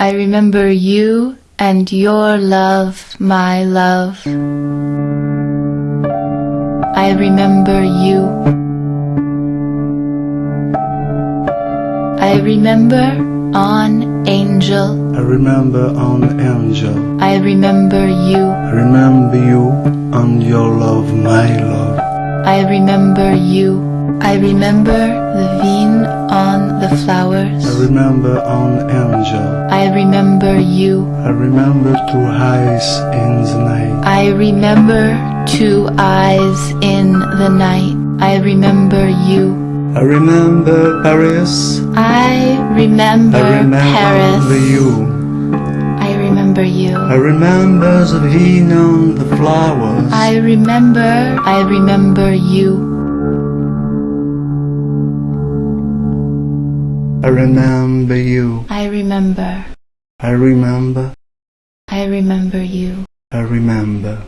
I remember you and your love, my love. I remember you. I remember on angel. I remember on angel. I remember you. I remember you and your love, my love. I remember you. I remember the vine on the flowers. I remember on angel. I remember you. I remember two eyes in the night. I remember two eyes in the night. I remember you. I remember Paris. I remember, I remember Paris. you. I remember you. I remember the vine on the flowers. I remember, I remember you. I remember you. I remember, I remember. I remember you. I remember.